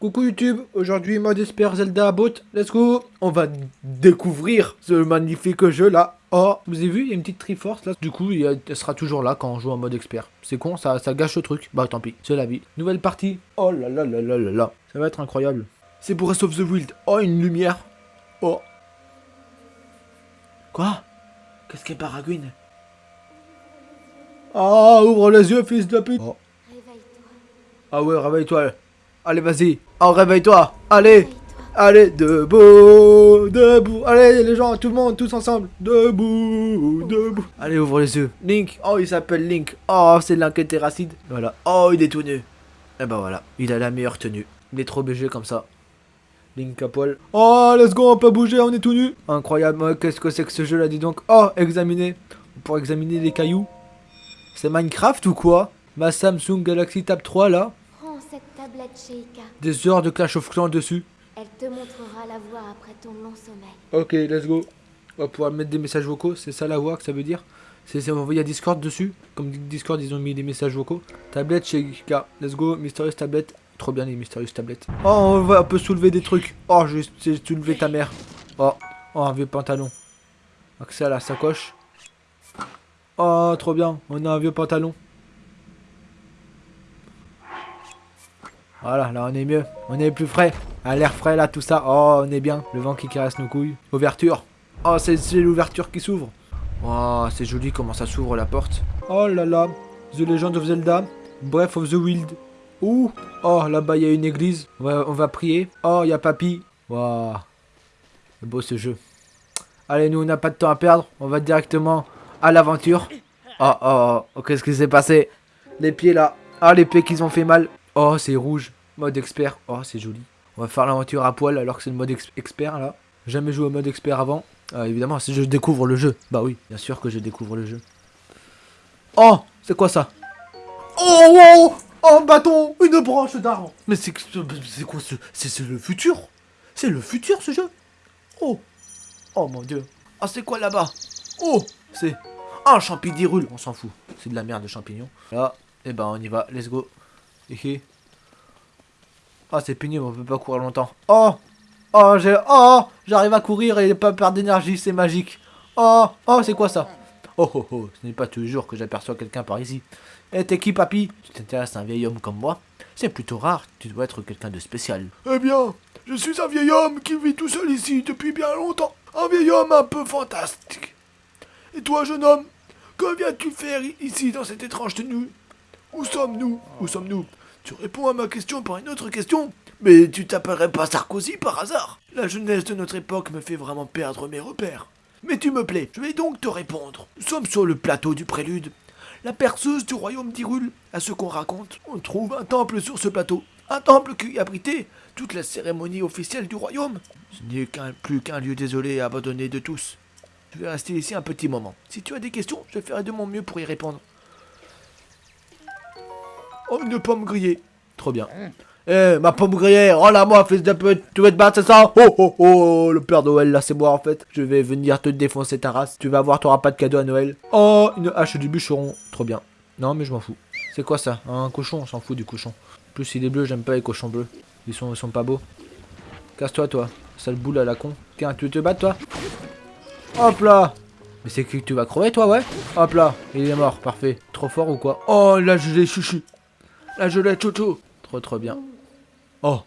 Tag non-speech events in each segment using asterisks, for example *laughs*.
Coucou YouTube, aujourd'hui mode Esper Zelda Bot, let's go On va découvrir ce magnifique jeu là. Oh, vous avez vu, il y a une petite Triforce là. Du coup, il elle sera toujours là quand on joue en mode expert. C'est con, ça, ça gâche le truc. Bah tant pis, c'est la vie. Nouvelle partie. Oh là là là là là là. Ça va être incroyable. C'est pour Breath of the Wild. Oh, une lumière. Oh. Quoi? Qu'est-ce qu'est Baragouine Ah, ouvre les yeux, fils de pute. Oh. Ah ouais, réveille-toi. Allez, vas-y. Oh, réveille-toi. Allez. Allez, debout, debout. Allez, les gens, tout le monde, tous ensemble. Debout, debout. Allez, ouvre les yeux. Link. Oh, il s'appelle Link. Oh, c'est Link racide. Voilà. Oh, il est tout nu. Et eh ben voilà. Il a la meilleure tenue. Il est trop BG comme ça. Link à poil. Oh, let's go, on peut bouger, on est tout nu. Incroyable. Qu'est-ce que c'est que ce jeu là, dis donc. Oh, examiner. Pour examiner les cailloux. C'est Minecraft ou quoi? Ma Samsung Galaxy Tab 3 là des heures de Clash of Clans dessus. Elle te montrera la voie après ton long sommeil. Ok, let's go. On va pouvoir mettre des messages vocaux, c'est ça la voix que ça veut dire? C'est Il y a Discord dessus, comme Discord ils ont mis des messages vocaux. Tablette chez let's go, Mysterious Tablette. Trop bien les Mysterious Tablettes. Oh, on va un peu soulever des trucs. Oh, j'ai soulevé ta mère. Oh, oh, un vieux pantalon. Accès à la sacoche. Oh, trop bien, on a un vieux pantalon. Voilà, là on est mieux. On est plus frais. À l'air frais là, tout ça. Oh, on est bien. Le vent qui caresse nos couilles. Ouverture. Oh, c'est l'ouverture qui s'ouvre. Oh, c'est joli comment ça s'ouvre la porte. Oh là là. The Legend of Zelda. Breath of the Wild. Ouh. Oh, là-bas il y a une église. On va, on va prier. Oh, il y a papy. Waouh. Beau ce jeu. Allez, nous on n'a pas de temps à perdre. On va directement à l'aventure. Oh, oh, oh. Qu'est-ce qui s'est passé? Les pieds là. Ah, les pieds qui ont fait mal. Oh, c'est rouge. Mode expert. Oh, c'est joli. On va faire l'aventure à poil alors que c'est le mode expert là. Jamais joué au mode expert avant. Ah, évidemment, si je découvre le jeu. Bah oui, bien sûr que je découvre le jeu. Oh, c'est quoi ça? Oh, oh, oh, bâton, une branche d'arbre. Mais c'est quoi ce... C'est le futur? C'est le futur ce jeu? Oh, oh mon dieu. Ah, c'est quoi là-bas? Oh, c'est... un champignon on s'en fout. C'est de la merde de champignons. Là, et eh ben on y va, let's go. Ah, c'est pénible, on peut pas courir longtemps. Oh Oh, j'ai... Oh J'arrive à courir et pas perdre d'énergie, c'est magique. Oh Oh, c'est quoi ça? Oh, oh, oh, ce n'est pas toujours que j'aperçois quelqu'un par ici. Eh, t'es qui, papy Tu t'intéresses à un vieil homme comme moi? C'est plutôt rare, tu dois être quelqu'un de spécial. Eh bien, je suis un vieil homme qui vit tout seul ici depuis bien longtemps. Un vieil homme un peu fantastique. Et toi, jeune homme, que viens-tu faire ici dans cette étrange tenue? Où sommes-nous? Où sommes-nous? Tu réponds à ma question par une autre question Mais tu t'appellerais pas Sarkozy par hasard La jeunesse de notre époque me fait vraiment perdre mes repères. Mais tu me plais, je vais donc te répondre. Nous sommes sur le plateau du prélude. La perceuse du royaume d'Irul, à ce qu'on raconte, on trouve un temple sur ce plateau. Un temple qui abritait toute la cérémonie officielle du royaume. Ce n'est plus qu'un lieu désolé et abandonné de tous. Je vais rester ici un petit moment. Si tu as des questions, je ferai de mon mieux pour y répondre. Oh, une pomme grillée. Trop bien. Eh, ma pomme grillée, rends-la-moi, fils de pute. Tu veux te battre, c'est ça? Oh, oh, oh, le Père Noël, là, c'est moi, en fait. Je vais venir te défoncer ta race. Tu vas voir, t'auras pas de cadeau à Noël. Oh, une hache du bûcheron. Trop bien. Non, mais je m'en fous. C'est quoi ça? Un cochon, on s'en fout du cochon. En plus, il est bleu, j'aime pas les cochons bleus. Ils sont, ils sont pas beaux. Casse-toi, toi. Sale boule à la con. Tiens, tu veux te battre, toi? Hop là Mais c'est que tu vas crever, toi, ouais? Hop là, il est mort, parfait. Trop fort ou quoi? Oh, là, je l'ai chuchu. Là, je l'ai, Toto. Trop, trop bien. Oh.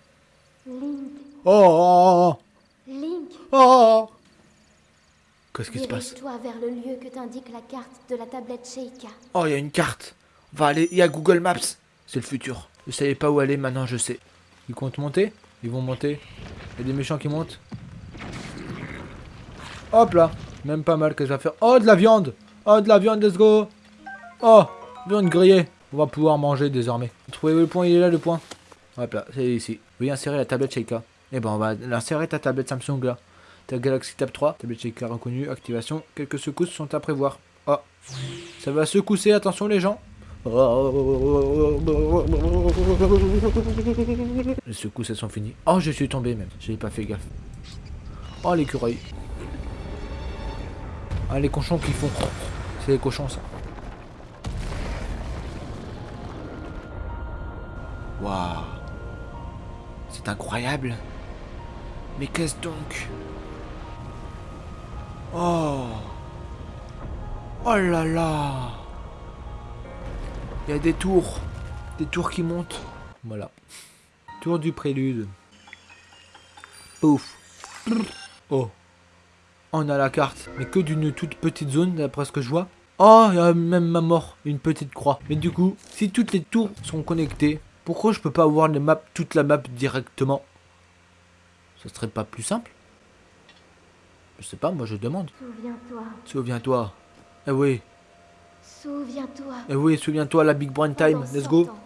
Link. Oh, oh, oh. Link. Oh. Qu'est-ce qui se passe? Toi vers le lieu que t'indique la carte de la tablette Sheikah. Oh, il y a une carte. On va aller, il y a Google Maps. C'est le futur. Je savais pas où aller, maintenant je sais. Ils comptent monter? Ils vont monter. Il y a des méchants qui montent. Hop là. Même pas mal que je vais faire. Oh, de la viande. Oh, de la viande, let's go. Oh, viande grillée. On va pouvoir manger désormais. Trouvez le point? Il est là le point? Hop là, c'est ici. Oui, insérer la tablette Sheikah. Et eh ben on va l'insérer ta tablette Samsung là. Ta Galaxy Tab 3, tablette Sheikah reconnue, activation. Quelques secousses sont à prévoir. Oh, ça va secousser, attention les gens. Les secousses elles sont finies. Oh, je suis tombé même. J'ai pas fait gaffe. Oh, l'écureuil. Ah, les cochons qui font. C'est les cochons ça. C'est incroyable. Mais qu'est-ce donc? Oh Oh là là Il y a des tours. Des tours qui montent. Voilà. Tour du prélude. Pouf. Oh. On a la carte. Mais que d'une toute petite zone, d'après ce que je vois. Oh, il y a même ma mort. Une petite croix. Mais du coup, si toutes les tours sont connectées, pourquoi je peux pas avoir les maps, toute la map directement? Ce serait pas plus simple? Je sais pas, moi je demande. Souviens-toi. Souviens-toi. Eh oui, Souviens-toi. eh oui, souviens-toi la Big Brain Time. Let's 100 go. ans,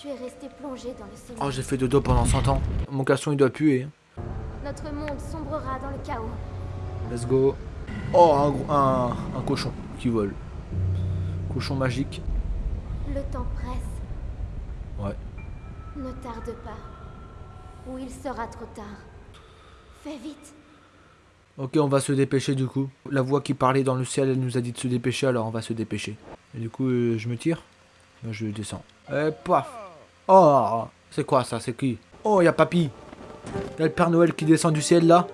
Tu es resté plongé dans le. Oh, j'ai fait dodo pendant 100 ans. Mon caleçon il doit puer. hein. Notre monde sombrera dans le chaos. Let's go. Oh, un, un, un cochon qui vole. Cochon magique. Le temps presse. Ne tarde pas. Ou il sera trop tard. Fais vite. Ok, on va se dépêcher du coup. La voix qui parlait dans le ciel, elle nous a dit de se dépêcher, alors on va se dépêcher. Et du coup, euh, je me tire. Je descends. Et paf Oh C'est quoi ça? C'est qui? Oh, il y a Papy Il y a le Père Noël qui descend du ciel là,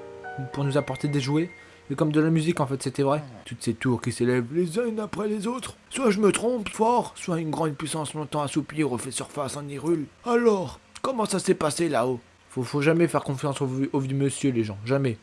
pour nous apporter des jouets. Et comme de la musique en fait, c'était vrai. Toutes ces tours qui s'élèvent Les uns après les autres. Soit je me trompe fort, soit une grande puissance longtemps assouplie refait surface en Hyrule. Alors, comment ça s'est passé là-haut? Faut, faut jamais faire confiance au, au vieux monsieur, les gens. Jamais.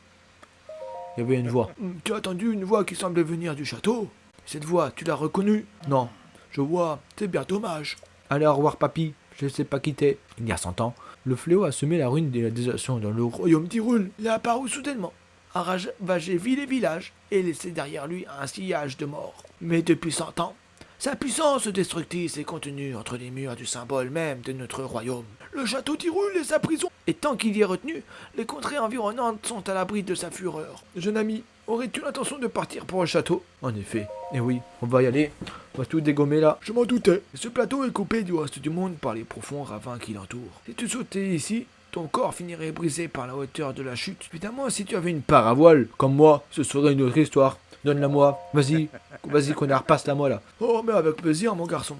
Il y avait une voix. Hmm, Tu as entendu une voix qui semblait venir du château? Cette voix, tu l'as reconnue? Non. Je vois, c'est bien dommage. Allez, au revoir, papy. Je sais pas quitter. Il y a 100 ans, le fléau a semé la ruine et la désolation dans le ro- Royaume d'Hyrule, il est apparu soudainement, a ravagé ville et village, et laissé derrière lui un sillage de mort. Mais depuis cent ans, sa puissance destructrice s'est contenue entre les murs du symbole même de notre royaume. Le château d'Hyrule est sa prison, et tant qu'il y est retenu, les contrées environnantes sont à l'abri de sa fureur. Jeune ami, aurais-tu l'intention de partir pour le château? En effet. Et oui, on va y aller. On va tout dégommer là. Je m'en doutais. Ce plateau est coupé du reste du monde par les profonds ravins qui l'entourent. Si tu sautais ici, ton corps finirait brisé par la hauteur de la chute. Évidemment, si tu avais une part Paravoile, comme moi, ce serait une autre histoire. Donne-la moi. Vas-y. Vas-y, qu'on la repasse la moi là. Oh, mais avec plaisir, mon garçon.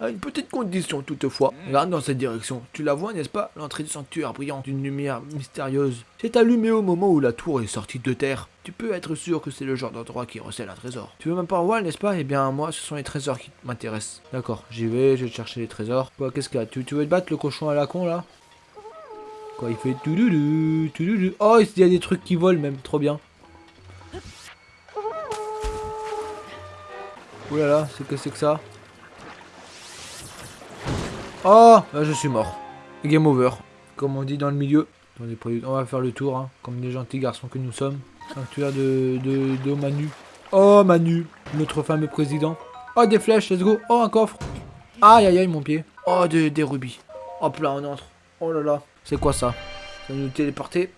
À une petite condition toutefois. Regarde dans cette direction. Tu la vois, n'est-ce pas? L'entrée du sanctuaire brillant d'une lumière mystérieuse. C'est allumé au moment où la tour est sortie de terre. Tu peux être sûr que c'est le genre d'endroit qui recèle un trésor. Tu veux ma parole, n'est-ce pas? Eh bien, moi, ce sont les trésors qui m'intéressent. D'accord, j'y vais, je vais chercher les trésors. Quoi, qu'est-ce qu'il y a? Tu veux te battre le cochon à la con là? Quoi, il fait touloulou. Oh, il y a des trucs qui volent même, trop bien. Ouh là là, c'est que c'est que ça Oh Là, je suis mort. Game over. Comme on dit dans le milieu. On va faire le tour, hein, comme les gentils garçons que nous sommes. Sanctuaire de, de, de Manu. Oh, Manu, notre fameux président. Oh, des flèches, let's go. Oh, un coffre. Aïe, aïe, aïe, mon pied. Oh, des, des rubis. Hop là, on entre. Oh là là. C'est quoi ça Ça nous téléporter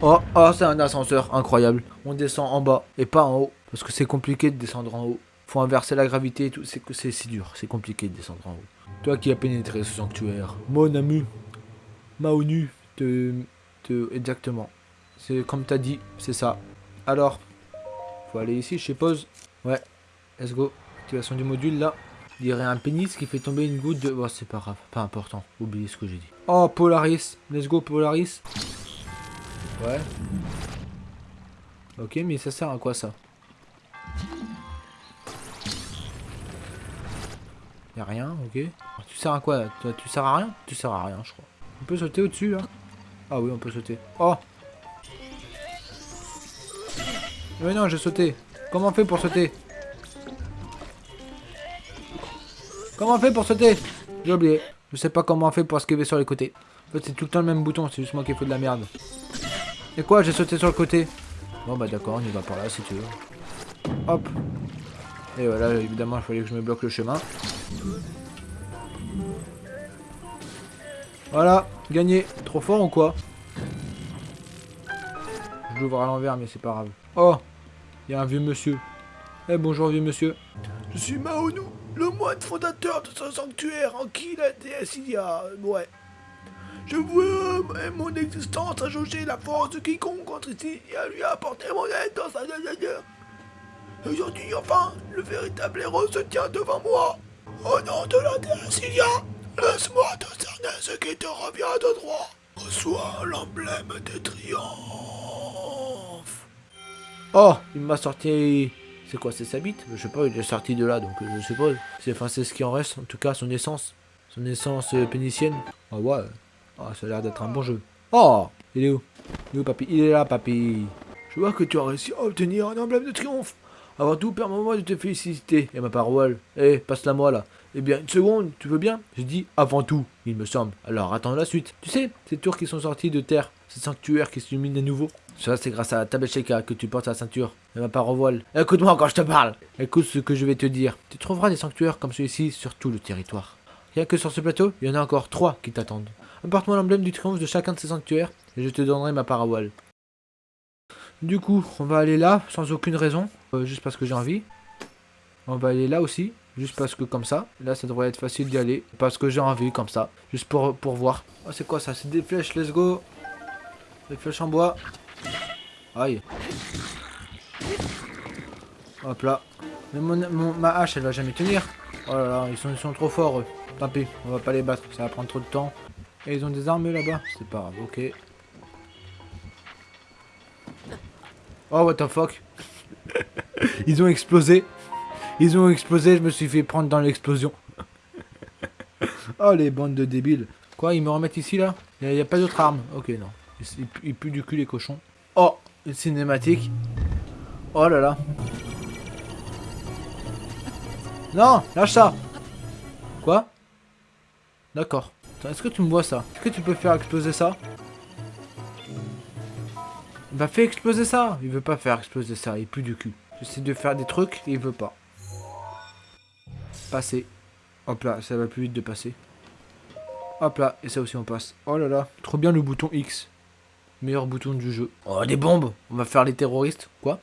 Oh, oh c'est un ascenseur, incroyable. On descend en bas et pas en haut. Parce que c'est compliqué de descendre en haut. Faut inverser la gravité et tout. C'est si dur. C'est compliqué de descendre en haut. Toi qui as pénétré ce sanctuaire. Mon ami. Maonu. Te, te, exactement. C'est comme t'as dit, c'est ça. Alors, faut aller ici, je suppose. Ouais, let's go. Activation du module là. Il y aurait un pénis qui fait tomber une goutte de. Bon, c'est pas grave, pas important. Oubliez ce que j'ai dit. Oh, Polaris. Let's go, Polaris. Ouais. Ok, mais ça sert à quoi ça? Y'a rien, ok. Tu sers à quoi? Toi, Tu sers à rien? Tu sers à rien, je crois. On peut sauter au-dessus là Ah oui, on peut sauter. Oh Mais non, j'ai sauté. Comment on fait pour sauter? Comment on fait pour sauter J'ai oublié. Je sais pas comment on fait pour esquiver sur les côtés. En fait, c'est tout le temps le même bouton, c'est juste moi qui fais de la merde. Et quoi J'ai sauté sur le côté. Bon bah d'accord, on y va par là si tu veux. Hop. Et voilà, évidemment, il fallait que je me bloque le chemin. Voilà, gagné. Trop fort ou quoi Je l'ouvre à l'envers, mais c'est pas grave. Oh, il y a un vieux monsieur. Eh bonjour vieux monsieur. Je suis Maonu, le moine fondateur de ce sanctuaire en qui la déesse il y a... Ouais. Je veux euh, mon existence à jauger la force de quiconque entre ici et à lui apporter mon aide dans sa. Aujourd'hui, enfin, le véritable héros se tient devant moi. Au nom de la déesse Ilia, laisse-moi te cerner ce qui te revient de droit. toi l'emblème de triomphe. Oh, il m'a sorti... C'est quoi, c'est sa bite Je sais pas, il est sorti de là, donc euh, je suppose. C'est enfin, ce qui en reste, en tout cas, son essence. Son essence euh, pénicienne. Ah ouais. Ah, ça a l'air d'être un bon jeu. Oh Il est où? Il est où, papy? Il est là, papy. Je vois que tu as réussi à obtenir un emblème de triomphe. Avant tout, permets-moi de te féliciter. Et ma parole. Eh, passe-la moi, là. Eh bien, une seconde, tu veux bien? J'ai dit avant tout, il me semble. Alors, attends la suite. Tu sais, ces tours qui sont sortis de terre, ces sanctuaires qui s'illuminent à nouveau? Ça, c'est grâce à Tabesheka que tu portes la ceinture. Et ma part voile. Écoute-moi quand je te parle. Écoute ce que je vais te dire. Tu trouveras des sanctuaires comme celui-ci sur tout le territoire. Rien que sur ce plateau, il y en a encore trois qui t'attendent. Apporte-moi l'emblème du triomphe de chacun de ces sanctuaires et je te donnerai ma part voile. Du coup, on va aller là, sans aucune raison, euh, juste parce que j'ai envie. On va aller là aussi, juste parce que comme ça. Là, ça devrait être facile d'y aller, parce que j'ai envie, comme ça. Juste pour, pour voir. Oh, c'est quoi ça? C'est des flèches, let's go Des flèches en bois. Aïe. Hop là. Mais mon, ma hache, elle va jamais tenir. Oh là là, ils sont, ils sont trop forts, eux. On va pas les battre, ça va prendre trop de temps. Et ils ont des armes là-bas C'est pas grave, ok. Oh, what the fuck *laughs* Ils ont explosé. Ils ont explosé, je me suis fait prendre dans l'explosion. *laughs* oh, les bandes de débiles. Quoi, ils me remettent ici, là? Il n'y a, pas d'autre arme. Ok, non. Ils, ils, ils puent du cul, les cochons. Oh, une cinématique. Oh là là. Non, lâche ça. Quoi? D'accord. Est-ce que tu me vois ça? Est-ce que tu peux faire exploser ça? Bah fais exploser ça Il veut pas faire exploser ça, il pue du cul. J'essaie de faire des trucs et il veut pas. Passer. Hop là, ça va plus vite de passer. Hop là, et ça aussi on passe. Oh là là, trop bien le bouton X. Meilleur bouton du jeu. Oh, des bombes On va faire les terroristes. Quoi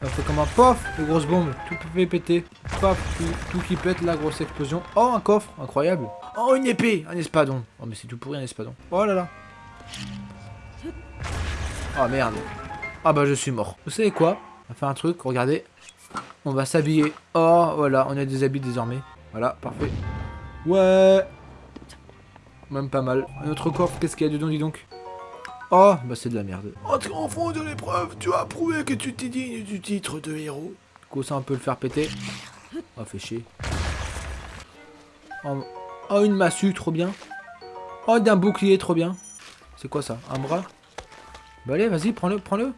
On fait comme un pof Les grosses bombes. Tout peut péter. Paf, tout, tout qui pète, la grosse explosion. Oh, un coffre Incroyable. Oh, une épée Un espadon. Oh, mais c'est tout pourri un espadon. Oh là là. Oh merde. Ah bah je suis mort. Vous savez quoi On va faire un truc, regardez. On va s'habiller. Oh, voilà, on a des habits désormais. Voilà, parfait. Ouais Même pas mal. Un autre coffre, qu'est-ce qu'il y a dedans, dis donc? Oh, bah c'est de la merde. En triomphant de l'épreuve, tu as prouvé que tu t'es digne du titre de héros. Du coup, ça, on peut le faire péter. Oh, fait chier. Oh, oh, une massue, trop bien. Oh, d'un bouclier, trop bien. C'est quoi ça? Un bras? Bah allez, vas-y, prends-le, prends-le.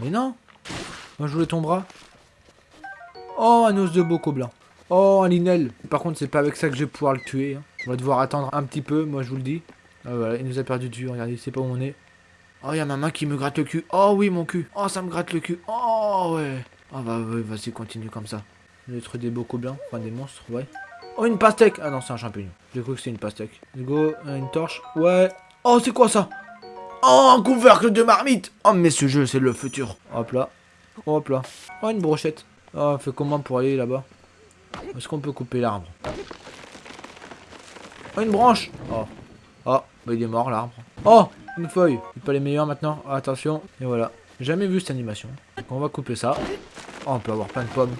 Mais non Moi, je voulais ton bras. Oh, un os de boco blanc. Oh, un linel. Par contre, c'est pas avec ça que je vais pouvoir le tuer. hein. On va devoir attendre un petit peu, moi, je vous le dis. Ah, voilà, il nous a perdu de vue, regardez, c'est pas où on est. Oh, il y a ma main qui me gratte le cul. Oh oui, mon cul. Oh, ça me gratte le cul. Oh, ouais. Oh, bah, ouais, vas-y, continue comme ça. Lettre des bocaux blancs, enfin des monstres, ouais. Oh, une pastèque. Ah non, c'est un champignon. J'ai cru que c'était une pastèque. Let's go, euh, une torche. Ouais. Oh, c'est quoi ça? Oh, un couvercle de marmite Oh, mais ce jeu, c'est le futur. Hop là. Hop là. Oh, une brochette. Oh, on fait comment pour aller là-bas? Est-ce qu'on peut couper l'arbre? Oh, une branche Oh. Oh, bah il est mort l'arbre. Oh, une feuille. C'est pas les meilleurs maintenant. Attention. Et voilà. Jamais vu cette animation. Donc on va couper ça. Oh, on peut avoir plein de pommes.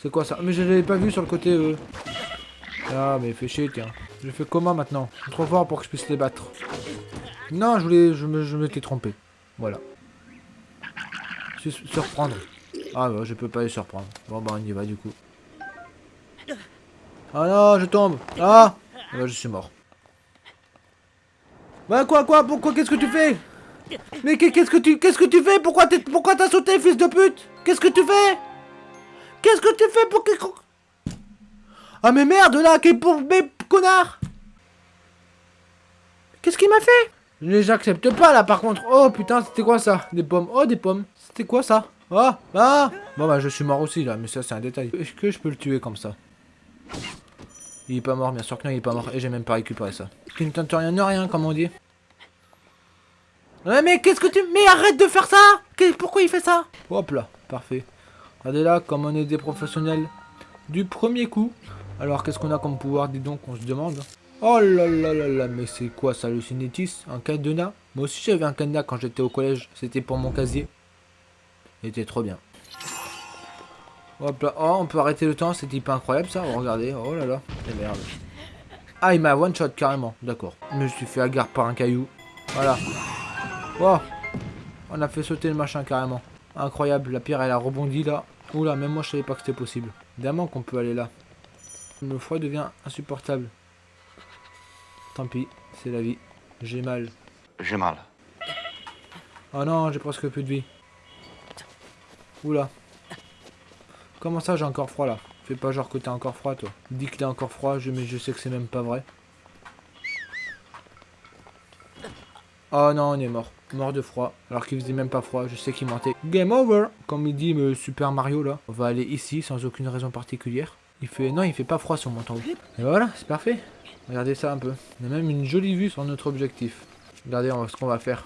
C'est quoi ça? Mais je l'avais pas vu sur le côté euh. Ah, mais fais chier, tiens. Je fais comment maintenant? Je suis trop fort pour que je puisse les battre. Non, je voulais... Je me- je m'étais trompé. Voilà. Surprendre. Ah bah je peux pas les surprendre. Bon bah on y va du coup. Ah non, je tombe. Ah Ah bah je suis mort. Bah quoi quoi Pourquoi Qu'est-ce que tu fais? Mais qu'est- qu'est-ce que tu qu'est-ce que tu fais? Pourquoi t'es pourquoi t'as sauté fils de pute? Qu'est-ce que tu fais? Qu'est-ce que tu fais pour que Ah mais merde là, qu'est pour mais connard? Qu'est-ce qu'il m'a fait? Je les accepte pas là par contre. Oh putain, c'était quoi ça? Des pommes. Oh des pommes. C'était quoi ça? Ah Ah Bon bah je suis mort aussi là, mais ça c'est un détail. Est-ce que je peux le tuer comme ça? Il est pas mort, bien sûr que non, il est pas mort. Et j'ai même pas récupéré ça. Qui ne tente rien de rien, comme on dit. Ouais mais qu'est-ce que tu... Mais arrête de faire ça Pourquoi il fait ça Hop là, parfait. Regardez là, comme on est des professionnels du premier coup. Alors qu'est-ce qu'on a comme pouvoir, dis donc, on se demande. Oh là là là là, mais c'est quoi ça, le cinétis Un cadenas Moi aussi j'avais un cadenas quand j'étais au collège, c'était pour mon casier. Il était trop bien. Hop là, oh, on peut arrêter le temps, c'était pas incroyable ça, oh, regardez, oh là là, c'est merde. Ah, il m'a one shot carrément. D'accord. Je me suis fait agarre par un caillou. Voilà. Wow. On a fait sauter le machin carrément. Incroyable. La pierre, elle a rebondi là. Oula, même moi, je savais pas que c'était possible. Évidemment qu'on peut aller là. Le froid devient insupportable. Tant pis, c'est la vie. J'ai mal. J'ai mal. Oh non, j'ai presque plus de vie. Oula. Comment ça, j'ai encore froid là? Fais pas genre que t'es encore froid, toi. Dis que t'es encore froid, je, mais je sais que c'est même pas vrai. Oh non, on est mort. Mort de froid. Alors qu'il faisait même pas froid, je sais qu'il mentait. Game over Comme il dit me Super Mario là. On va aller ici sans aucune raison particulière. Il fait... Non, il fait pas froid sur mon temps. Et voilà, c'est parfait. Regardez ça un peu. On a même une jolie vue sur notre objectif. Regardez ce qu'on va faire.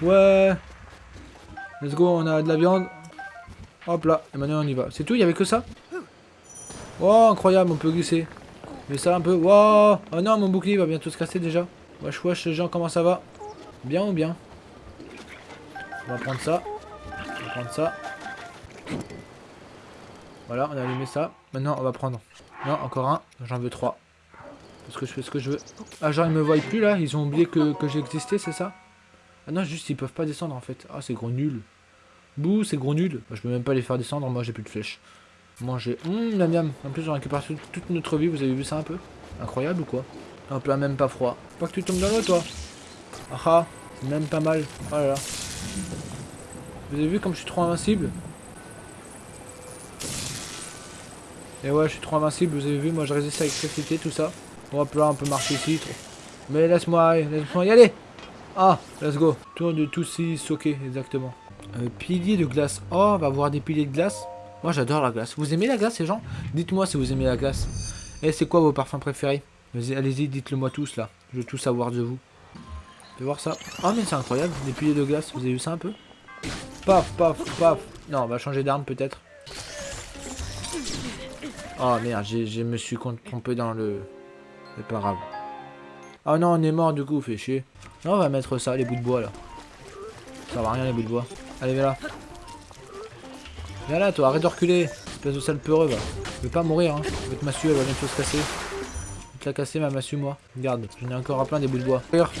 Ouais. Let's go, on a de la viande. Hop là, et maintenant on y va. C'est tout, il y avait que ça? Oh, incroyable, on peut glisser. Mais ça un peu. Wow Oh non, mon bouclier va bientôt se casser déjà. Wesh, wesh, les gens, comment ça va? Bien ou bien? On va prendre ça. On va prendre ça. Voilà, on a allumé ça. Maintenant, on va prendre. Non, encore un. J'en veux trois. Parce que je fais ce que je veux. Ah, genre, ils me voient plus là Ils ont oublié que, que j'existais, c'est ça? Ah non, juste ils peuvent pas descendre en fait. Ah, c'est gros nul. Bouh, c'est gros nul. je peux même pas les faire descendre, moi j'ai plus de flèches. Manger. Hum, miam miam. En plus, on récupère toute notre vie, vous avez vu ça un peu? Incroyable ou quoi? Hop là, même pas froid. Pas que tu tombes dans l'eau, toi. Ah ah, c'est même pas mal. Oh là. Vous avez vu comme je suis trop invincible? Et ouais, je suis trop invincible, vous avez vu, moi je résiste à l'électricité, tout ça. Hop là, on peut marcher ici. Mais laisse-moi, laisse-moi y aller ah, let's go. Tour de tout ok, exactement. Euh, pilier de glace. Oh, on va voir des piliers de glace. Moi, j'adore la glace. Vous aimez la glace, ces gens? Dites-moi si vous aimez la glace. Et c'est quoi vos parfums préférés? Allez-y, dites-le moi tous, là. Je veux tout savoir de vous. Je vais voir ça. Oh, mais c'est incroyable, des piliers de glace. Vous avez vu ça un peu? Paf, paf, paf. Non, on va changer d'arme, peut-être. Oh, merde, je me suis trompé dans le... C'est pas grave. Oh non, on est mort, du coup, fait chier. Non, on va mettre ça, les bouts de bois là. Ça va rien les bouts de bois. Allez, viens là. Viens là, toi, arrête de reculer. Espèce de sale peureux, va. Je vais pas mourir, hein. Votre massue, elle va bientôt se casser. Je vais te la casser, ma massue, moi. Regarde, j'en ai encore à plein des bouts de bois. Regarde.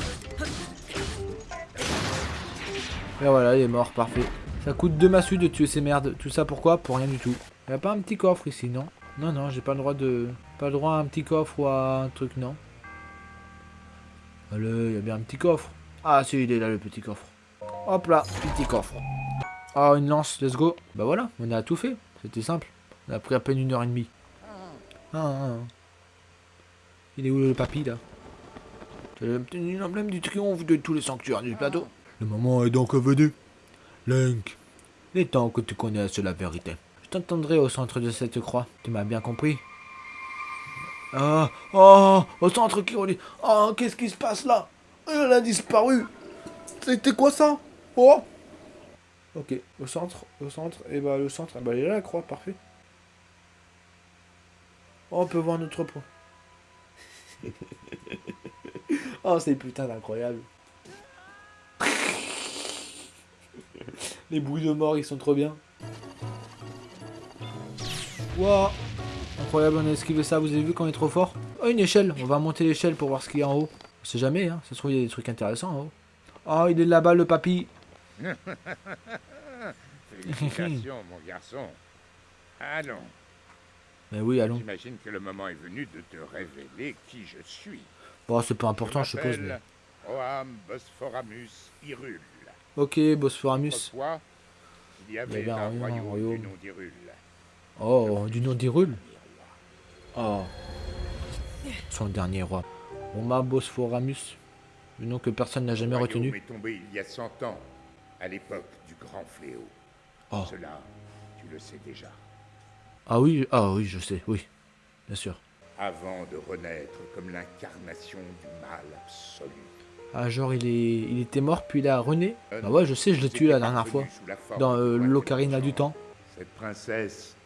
Et voilà, il est mort, parfait. Ça coûte deux massues de tuer ces merdes. Tout ça pourquoi? Pour rien du tout. Il a pas un petit coffre ici, non? Non, non, j'ai pas le droit de... Pas le droit à un petit coffre ou à un truc, non il y a bien un petit coffre. Ah si, il est là le petit coffre. Hop là, petit coffre. Ah, une lance, let's go. Bah voilà, on a tout fait. C'était simple. On a pris à peine une heure et demie. Ah, ah, ah. Il est où le papy là? C'est l'emblème du triomphe de tous les sanctuaires du plateau. Le moment est donc venu. Link, il est temps que tu connaisses la vérité. Je t'entendrai au centre de cette croix. Tu m'as bien compris ah, oh, au centre qui relie. Oh, qu'est-ce qui se passe là? Elle a disparu. C'était quoi ça? Oh? Ok, au centre, au centre, et bah le centre, bah elle est là la croix, parfait. Oh, on peut voir notre point. *laughs* oh, c'est putain d'incroyable. Les bruits de mort, ils sont trop bien. Waouh Incroyable, on a esquivé ça, vous avez vu qu'on est trop fort? Oh, une échelle, on va monter l'échelle pour voir ce qu'il y a en haut. On sait jamais, hein, ça se trouve il y a des trucs intéressants en haut. Oh, il est là-bas le papy *laughs* Félicitations, mon garçon. Allons. Mais oui, allons. J'imagine que le moment est venu de te révéler qui je suis. Bon, c'est pas important, je, suppose. Mais... Oam Bosphoramus Hyrule. Ok, Bosphoramus. il y avait, un, royaume, royaume, du nom d'Hyrule. Oh, du nom d'Hyrule Oh. Son dernier roi. Oma Bosphoramus. Le nom que personne n'a jamais retenu. est tombé il y a 100 ans, à l'époque du grand fléau. Oh. Cela, tu le sais déjà. Ah oui, ah oui, je sais, oui. Bien sûr. Avant de renaître comme l'incarnation du mal absolu. Ah, genre, il, est... il était mort, puis il a rené Ah ouais, je sais, je l'ai tué la dernière fois. Dans euh, l'Ocarina du Temps. Cette princesse,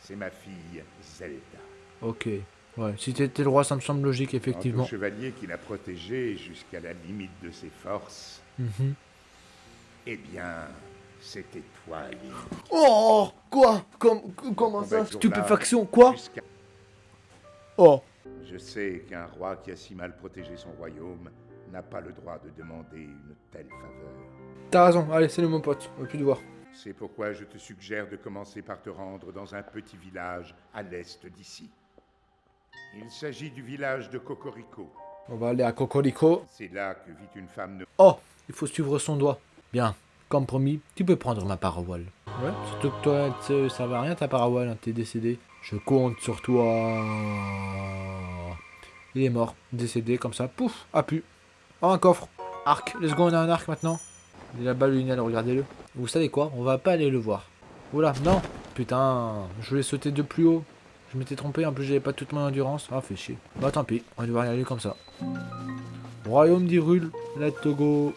c'est ma fille Zelda. Ok. Ouais, si t'étais le roi, ça me semble logique, effectivement. Un chevalier qui l'a protégé jusqu'à la limite de ses forces. Mhm. Eh bien, C'était toi, Link. Oh Quoi? Com- Comment ça? Stupéfaction Quoi? Oh Je sais qu'un roi qui a si mal protégé son royaume n'a pas le droit de demander une telle faveur. T'as raison, allez, salut mon pote, on va plus te voir. C'est pourquoi je te suggère de commencer par te rendre dans un petit village à l'est d'ici. Il s'agit du village de Cocorico. On va aller à Cocorico. C'est là que vit une femme de... Oh Il faut suivre son doigt. Bien, comme promis, tu peux prendre ma parole. Ouais, surtout que toi, ça va rien ta parole, hein, t'es décédé. Je compte sur toi. Il est mort, décédé comme ça, pouf, a pu. Oh, un coffre. Arc, let's go, on a un arc maintenant. Il est là-bas, le regardez-le. Vous savez quoi On va pas aller le voir. Oula, non Putain, je voulais sauter de plus haut. Je m'étais trompé, en plus j'avais pas toute mon endurance. Ah, fait chier. Bah tant pis, on va devoir y aller comme ça. Royaume d'Hyrule, let's go.